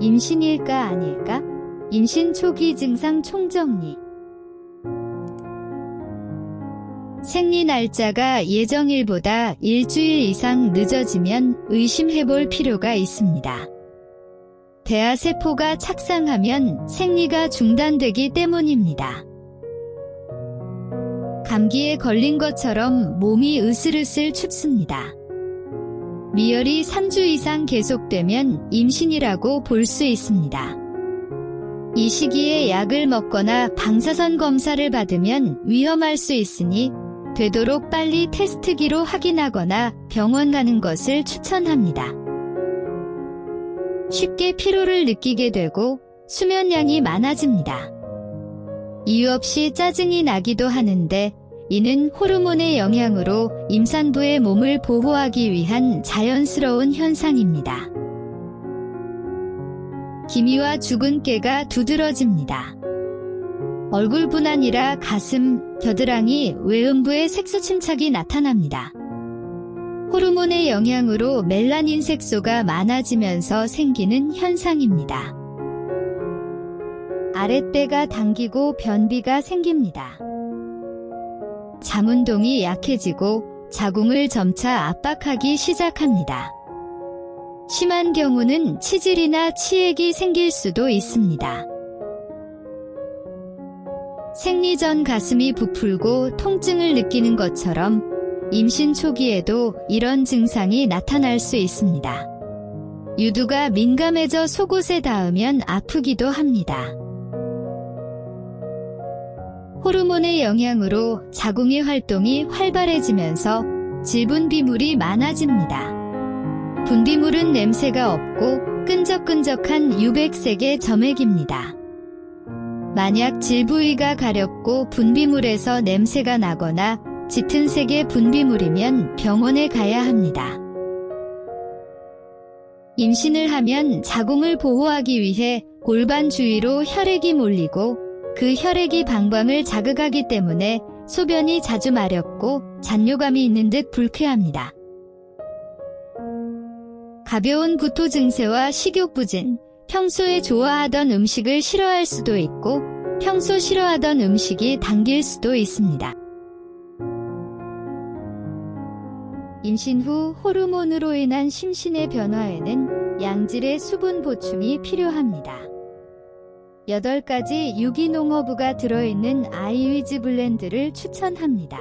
임신일까 아닐까? 임신 초기 증상 총정리 생리 날짜가 예정일보다 일주일 이상 늦어지면 의심해볼 필요가 있습니다. 대하세포가 착상하면 생리가 중단되기 때문입니다. 감기에 걸린 것처럼 몸이 으슬으슬 춥습니다. 미열이 3주 이상 계속되면 임신이라고 볼 수 있습니다. 이 시기에 약을 먹거나 방사선 검사를 받으면 위험할 수 있으니 되도록 빨리 테스트기로 확인하거나 병원 가는 것을 추천합니다. 쉽게 피로를 느끼게 되고 수면량이 많아집니다. 이유 없이 짜증이 나기도 하는데 이는 호르몬의 영향으로 임산부의 몸을 보호하기 위한 자연스러운 현상입니다. 기미와 죽은 깨가 두드러집니다. 얼굴뿐 아니라 가슴, 겨드랑이, 외음부에 색소 침착이 나타납니다. 호르몬의 영향으로 멜라닌 색소가 많아지면서 생기는 현상입니다. 아랫배가 당기고 변비가 생깁니다. 잠운동이 약해지고 자궁을 점차 압박하기 시작합니다. 심한 경우는 치질이나 치액이 생길 수도 있습니다. 생리 전 가슴이 부풀고 통증을 느끼는 것처럼 임신 초기에도 이런 증상이 나타날 수 있습니다. 유두가 민감해져 속옷에 닿으면 아프기도 합니다. 호르몬의 영향으로 자궁의 활동이 활발해지면서 질분 비물이 많아집니다. 분비물은 냄새가 없고 끈적끈적한 유백색의 점액입니다. 만약 질 부위가 가렵고 분비물에서 냄새가 나거나 짙은 색의 분비물이면 병원에 가야 합니다. 임신을 하면 자궁을 보호하기 위해 골반 주위로 혈액이 몰리고 그 혈액이 방광을 자극하기 때문에 소변이 자주 마렵고 잔뇨감이 있는 듯 불쾌합니다. 가벼운 구토 증세와 식욕 부진, 평소에 좋아하던 음식을 싫어할 수도 있고 평소 싫어하던 음식이 당길 수도 있습니다. 임신 후 호르몬으로 인한 심신의 변화에는 양질의 수분 보충이 필요합니다. 8가지 유기농 허브가 들어있는 아이위즈 블렌드를 추천합니다.